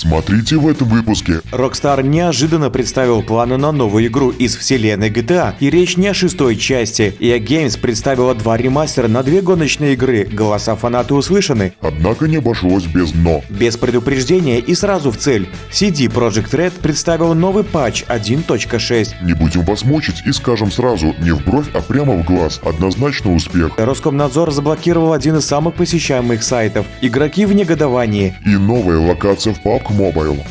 Смотрите в этом выпуске. Rockstar неожиданно представил планы на новую игру из вселенной GTA, и речь не о шестой части. EA Games представила два ремастера на две гоночные игры, голоса фанаты услышаны. Однако не обошлось без «но». Без предупреждения и сразу в цель. CD Projekt Red представил новый патч 1.6. Не будем вас мучить и скажем сразу, не в бровь, а прямо в глаз. Однозначно успех. Роскомнадзор заблокировал один из самых посещаемых сайтов. Игроки в негодовании. И новая локация в PUBG Mobile.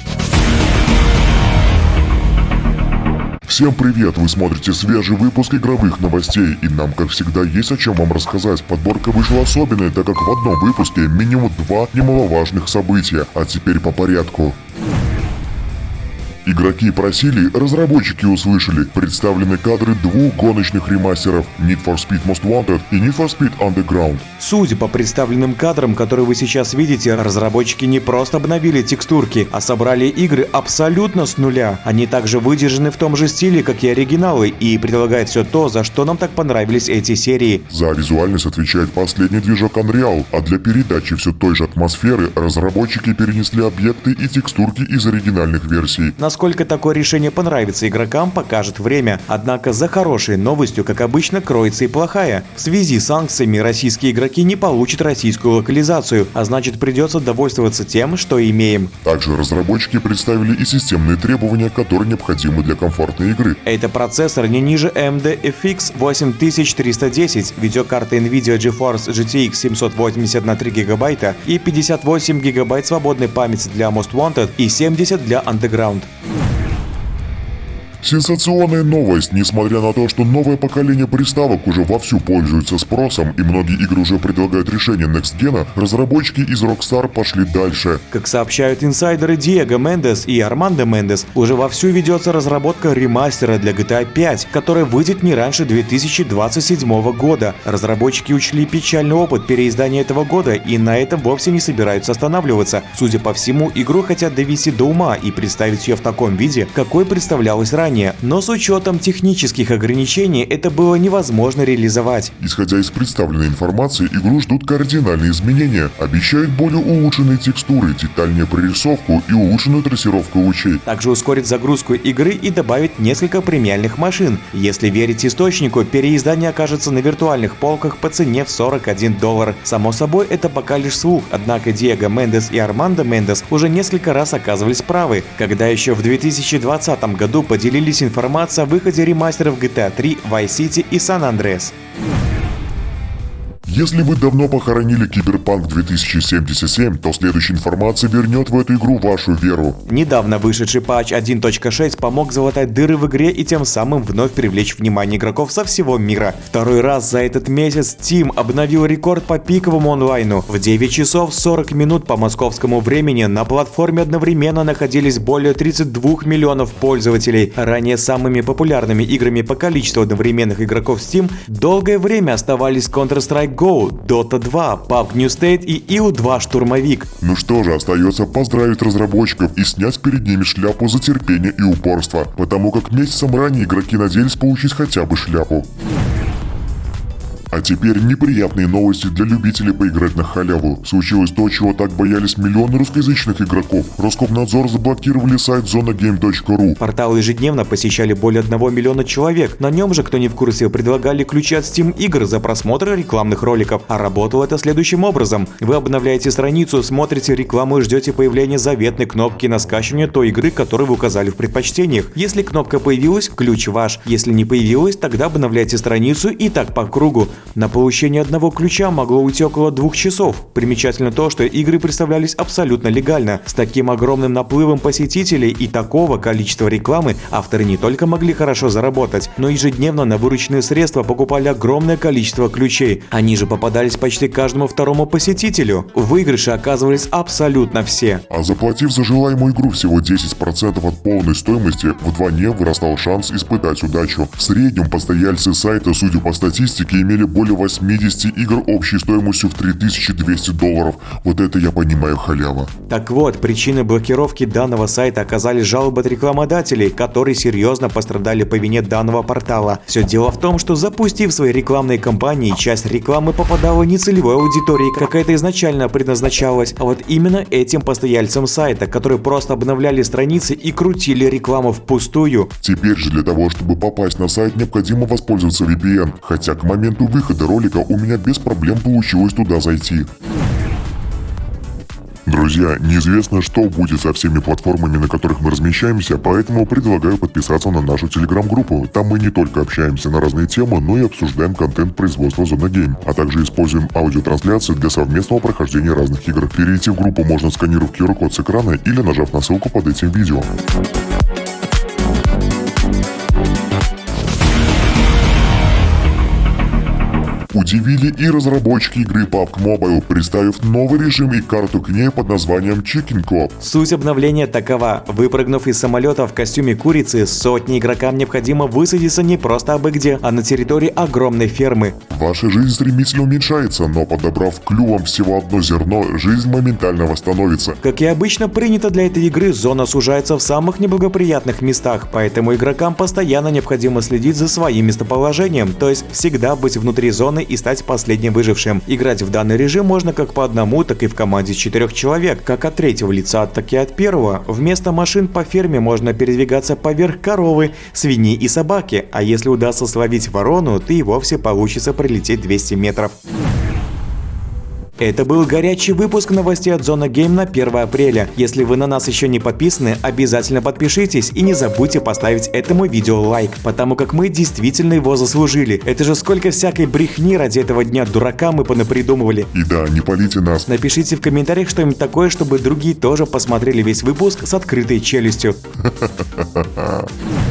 Всем привет! Вы смотрите свежий выпуск игровых новостей, и нам, как всегда, есть о чем вам рассказать. Подборка вышла особенная, так как в одном выпуске минимум два немаловажных события. А теперь по порядку. Игроки просили, разработчики услышали. Представлены кадры двух гоночных ремастеров Need for Speed Most Wanted и Need for Speed Underground. Судя по представленным кадрам, которые вы сейчас видите, разработчики не просто обновили текстурки, а собрали игры абсолютно с нуля. Они также выдержаны в том же стиле, как и оригиналы, и предлагают все то, за что нам так понравились эти серии. За визуальность отвечает последний движок Unreal, а для передачи все той же атмосферы разработчики перенесли объекты и текстурки из оригинальных версий. Насколько такое решение понравится игрокам, покажет время. Однако за хорошей новостью, как обычно, кроется и плохая. В связи с санкциями российские игроки не получат российскую локализацию, а значит придется довольствоваться тем, что имеем. Также разработчики представили и системные требования, которые необходимы для комфортной игры. Это процессор не ниже AMD FX 8310, видеокарта NVIDIA GeForce GTX 780 на 3 гигабайта и 58 гигабайт свободной памяти для Most Wanted и 70 для Underground. Сенсационная новость, несмотря на то, что новое поколение приставок уже вовсю пользуется спросом и многие игры уже предлагают решение Next Gen, разработчики из Rockstar пошли дальше. Как сообщают инсайдеры Диего Мендес и Армандо Мендес, уже вовсю ведется разработка ремастера для GTA 5, который выйдет не раньше 2027 года. Разработчики учли печальный опыт переиздания этого года и на этом вовсе не собираются останавливаться. Судя по всему, игру хотят довести до ума и представить ее в таком виде, какой представлялась ранее ранее, но с учетом технических ограничений это было невозможно реализовать. Исходя из представленной информации, игру ждут кардинальные изменения. Обещают более улучшенные текстуры, детальнее прорисовку и улучшенную трассировку лучей. Также ускорит загрузку игры и добавит несколько премиальных машин. Если верить источнику, переиздание окажется на виртуальных полках по цене в 41 доллар. Само собой, это пока лишь слух, однако Диего Мендес и Армандо Мендес уже несколько раз оказывались правы, когда еще в 2020 году поделились поделились информацией о выходе ремастеров GTA 3, Vice City и San Andreas. Если вы давно похоронили Киберпанк 2077, то следующая информация вернет в эту игру вашу веру. Недавно вышедший патч 1.6 помог залатать дыры в игре и тем самым вновь привлечь внимание игроков со всего мира. Второй раз за этот месяц Steam обновил рекорд по пиковому онлайну. В 9 часов 40 минут по московскому времени на платформе одновременно находились более 32 миллионов пользователей. Ранее самыми популярными играми по количеству одновременных игроков Steam долгое время оставались Counter-Strike Go, Dota 2, PUBG New State и IU-2 Штурмовик. Ну что же, остается поздравить разработчиков и снять перед ними шляпу за терпение и упорство, потому как месяцем ранее игроки надеялись получить хотя бы шляпу. А теперь неприятные новости для любителей поиграть на халяву. Случилось то, чего так боялись миллионы русскоязычных игроков. Роскомнадзор заблокировали сайт zonagame.ru. Портал ежедневно посещали более 1 миллиона человек. На нем же, кто не в курсе, предлагали ключи от Steam игр за просмотр рекламных роликов. А работало это следующим образом. Вы обновляете страницу, смотрите рекламу и ждете появления заветной кнопки на скачивание той игры, которую вы указали в предпочтениях. Если кнопка появилась, ключ ваш. Если не появилась, тогда обновляйте страницу и так по кругу. На получение одного ключа могло уйти около двух часов. Примечательно то, что игры представлялись абсолютно легально. С таким огромным наплывом посетителей и такого количества рекламы авторы не только могли хорошо заработать, но ежедневно на вырученные средства покупали огромное количество ключей. Они же попадались почти каждому второму посетителю. В выигрыше оказывались абсолютно все. А заплатив за желаемую игру всего 10% от полной стоимости, вдвойне вырастал шанс испытать удачу. В среднем постояльцы сайта, судя по статистике, имели более 80 игр общей стоимостью в 3200 долларов. Вот это я понимаю халява. Так вот, причиной блокировки данного сайта оказались жалобы от рекламодателей, которые серьезно пострадали по вине данного портала. Все дело в том, что запустив свои рекламные кампании, часть рекламы попадала не целевой аудитории, как это изначально предназначалось, а вот именно этим постояльцам сайта, которые просто обновляли страницы и крутили рекламу впустую. Теперь же для того, чтобы попасть на сайт, необходимо воспользоваться VPN, хотя к моменту выхода ролика у меня без проблем получилось туда зайти. Друзья, неизвестно, что будет со всеми платформами, на которых мы размещаемся, поэтому предлагаю подписаться на нашу телеграм-группу. Там мы не только общаемся на разные темы, но и обсуждаем контент производства Зона Game, а также используем аудиотрансляции для совместного прохождения разных игр. Перейти в группу можно сканировав QR-код с экрана или нажав на ссылку под этим видео. Удивили и разработчики игры PUBG Mobile, представив новый режим и карту к ней под названием Chicken Club. Суть обновления такова. Выпрыгнув из самолета в костюме курицы, сотни игрокам необходимо высадиться не просто абы где, а на территории огромной фермы. Ваша жизнь стремительно уменьшается, но подобрав клювом всего одно зерно, жизнь моментально восстановится. Как и обычно принято для этой игры, зона сужается в самых неблагоприятных местах, поэтому игрокам постоянно необходимо следить за своим местоположением, то есть всегда быть внутри зоны и стать последним выжившим. Играть в данный режим можно как по одному, так и в команде четырех человек, как от третьего лица, так и от первого. Вместо машин по ферме можно передвигаться поверх коровы, свиньи и собаки, а если удастся словить ворону, то и вовсе получится пролететь 200 метров. Это был горячий выпуск новостей от Зона Гейм на 1 апреля. Если вы на нас еще не подписаны, обязательно подпишитесь и не забудьте поставить этому видео лайк, потому как мы действительно его заслужили. Это же сколько всякой брехни ради этого дня дурака мы понапридумывали. И да, не полите нас. Напишите в комментариях что-нибудь такое, чтобы другие тоже посмотрели весь выпуск с открытой челюстью.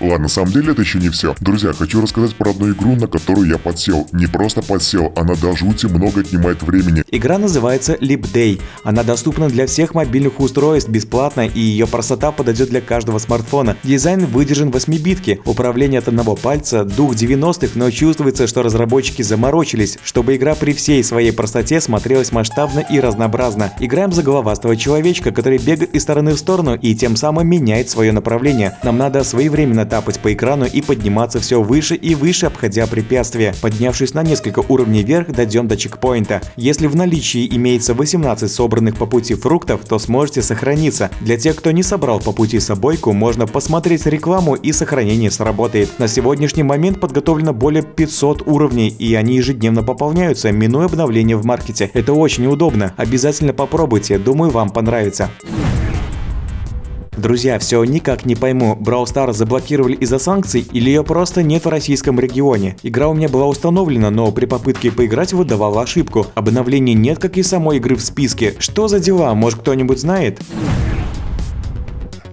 Ладно, на самом деле это еще не все. Друзья, хочу рассказать про одну игру, на которую я подсел. Не просто подсел, она до жути много отнимает времени. Игра называется Leap Day. Она доступна для всех мобильных устройств бесплатно и ее простота подойдет для каждого смартфона. Дизайн выдержан 8-битки, управление от одного пальца, дух 90-х, но чувствуется, что разработчики заморочились, чтобы игра при всей своей простоте смотрелась масштабно и разнообразно. Играем за головастого человечка, который бегает из стороны в сторону и тем самым меняет свое направление. Нам надо своевременно тапать по экрану и подниматься все выше и выше, обходя препятствия. Поднявшись на несколько уровней вверх, дойдем до чекпоинта. Если в наличии имеется 18 собранных по пути фруктов, то сможете сохраниться. Для тех, кто не собрал по пути собойку, можно посмотреть рекламу и сохранение сработает. На сегодняшний момент подготовлено более 500 уровней и они ежедневно пополняются, минуя обновления в маркете. Это очень удобно. Обязательно попробуйте, думаю вам понравится. Друзья, все никак не пойму, Brawl Stars заблокировали из-за санкций или ее просто нет в российском регионе. Игра у меня была установлена, но при попытке поиграть выдавала ошибку. Обновлений нет, как и самой игры в списке. Что за дела, может кто-нибудь знает?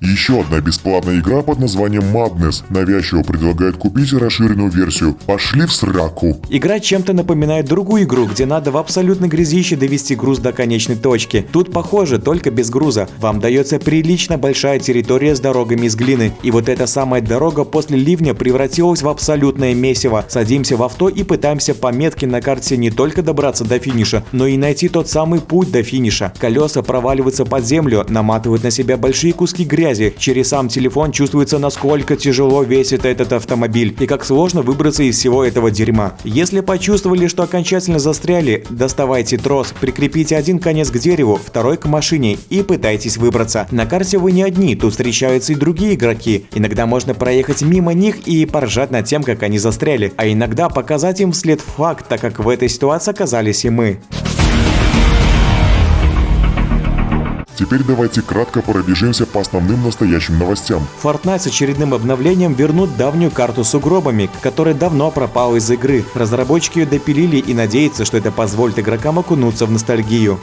Еще одна бесплатная игра под названием Madness навязчиво предлагает купить расширенную версию. Пошли в сраку. Игра чем-то напоминает другую игру, где надо в абсолютно грязище довести груз до конечной точки. Тут похоже, только без груза. Вам дается прилично большая территория с дорогами из глины. И вот эта самая дорога после ливня превратилась в абсолютное месиво. Садимся в авто и пытаемся по метке на карте не только добраться до финиша, но и найти тот самый путь до финиша. Колеса проваливаются под землю, наматывают на себя большие куски грязи, связи. Через сам телефон чувствуется, насколько тяжело весит этот автомобиль и как сложно выбраться из всего этого дерьма. Если почувствовали, что окончательно застряли, доставайте трос, прикрепите один конец к дереву, второй к машине и пытайтесь выбраться. На карте вы не одни, тут встречаются и другие игроки. Иногда можно проехать мимо них и поржать над тем, как они застряли, а иногда показать им вслед факт, так как в этой ситуации оказались и мы. Теперь давайте кратко пробежимся по основным настоящим новостям. Fortnite с очередным обновлением вернут давнюю карту с угробами, которая давно пропала из игры. Разработчики ее допилили и надеются, что это позволит игрокам окунуться в ностальгию.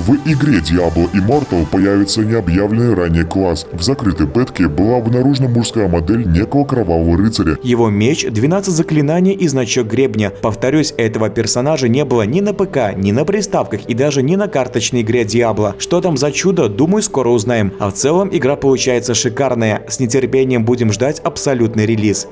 В игре Diablo Immortal появится необъявленный ранее класс. В закрытой бетке была обнаружена мужская модель некого кровавого рыцаря. Его меч, 12 заклинаний и значок гребня. Повторюсь, этого персонажа не было ни на ПК, ни на приставках и даже ни на карточной игре Diablo. Что там за чудо, думаю, скоро узнаем. А в целом игра получается шикарная. С нетерпением будем ждать абсолютный релиз.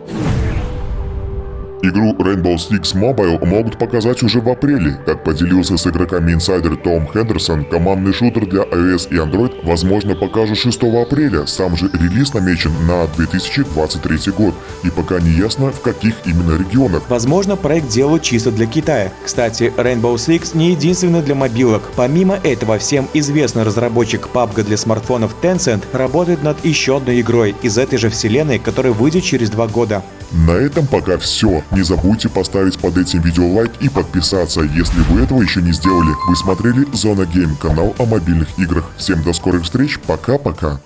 Игру Rainbow Six Mobile могут показать уже в апреле. Как поделился с игроками инсайдер Том Хендерсон, командный шутер для iOS и Android возможно покажут 6 апреля. Сам же релиз намечен на 2023 год. И пока не ясно, в каких именно регионах. Возможно, проект делают чисто для Китая. Кстати, Rainbow Six не единственный для мобилок. Помимо этого, всем известный разработчик PUBG для смартфонов Tencent работает над еще одной игрой из этой же вселенной, которая выйдет через два года. На этом пока все. Не забудьте поставить под этим видео лайк и подписаться, если вы этого еще не сделали. Вы смотрели Зона Гейм, канал о мобильных играх. Всем до скорых встреч, пока-пока.